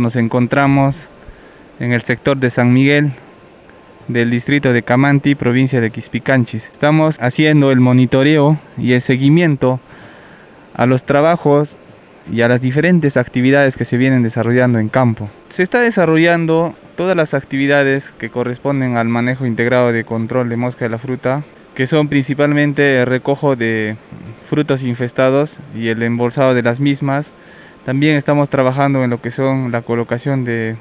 Nos encontramos en el sector de San Miguel, del distrito de Camanti, provincia de Quispicanchis. Estamos haciendo el monitoreo y el seguimiento a los trabajos y a las diferentes actividades que se vienen desarrollando en campo. Se está desarrollando todas las actividades que corresponden al manejo integrado de control de mosca de la fruta, que son principalmente el recojo de frutos infestados y el embolsado de las mismas. También estamos trabajando en lo que son la colocación de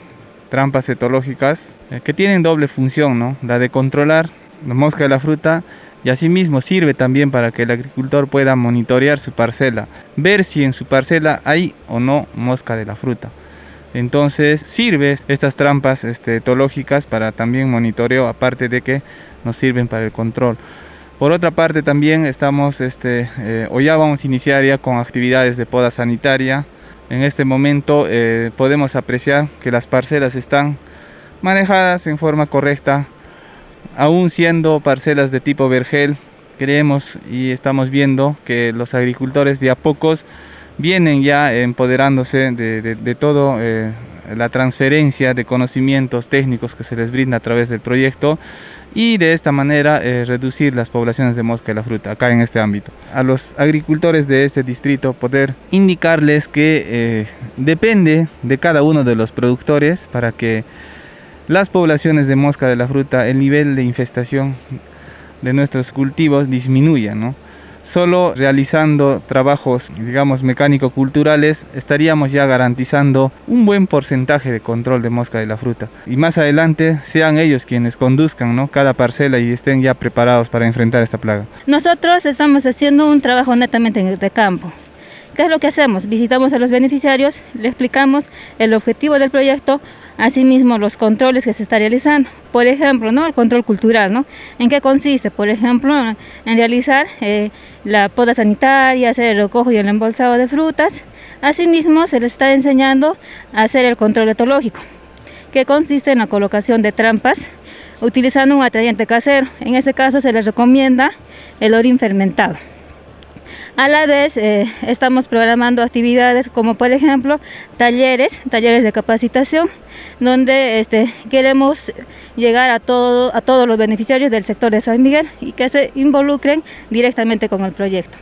trampas etológicas eh, que tienen doble función, ¿no? la de controlar la mosca de la fruta y asimismo sirve también para que el agricultor pueda monitorear su parcela, ver si en su parcela hay o no mosca de la fruta. Entonces sirve estas trampas este, etológicas para también monitoreo, aparte de que nos sirven para el control. Por otra parte también estamos, este, eh, o ya vamos a iniciar ya con actividades de poda sanitaria. En este momento eh, podemos apreciar que las parcelas están manejadas en forma correcta, aún siendo parcelas de tipo vergel, creemos y estamos viendo que los agricultores de a pocos vienen ya empoderándose de, de, todo eh, la transferencia de conocimientos técnicos que se les brinda a través del proyecto y de esta manera eh, reducir las poblaciones de mosca de la fruta acá en este ámbito. A los agricultores de este distrito poder indicarles que eh, depende de cada uno de los productores para que las poblaciones de mosca de la fruta, el nivel de infestación de nuestros cultivos disminuya. ¿no? Solo realizando trabajos, digamos, mecánico-culturales, estaríamos ya garantizando un buen porcentaje de control de mosca de la fruta. Y más adelante sean ellos quienes conduzcan ¿no? cada parcela y estén ya preparados para enfrentar esta plaga. Nosotros estamos haciendo un trabajo netamente de campo. ¿Qué es lo que hacemos? Visitamos a los beneficiarios, le explicamos el objetivo del proyecto, Asimismo, los controles que se está realizando, por ejemplo, ¿no? el control cultural, ¿no? ¿En qué consiste? Por ejemplo, en realizar eh, la poda sanitaria, hacer el recojo y el embolsado de frutas. Asimismo, se les está enseñando a hacer el control etológico, que consiste en la colocación de trampas utilizando un atrayente casero. En este caso se les recomienda el orín fermentado. A la vez eh, estamos programando actividades como por ejemplo talleres, talleres de capacitación, donde este, queremos llegar a, todo, a todos los beneficiarios del sector de San Miguel y que se involucren directamente con el proyecto.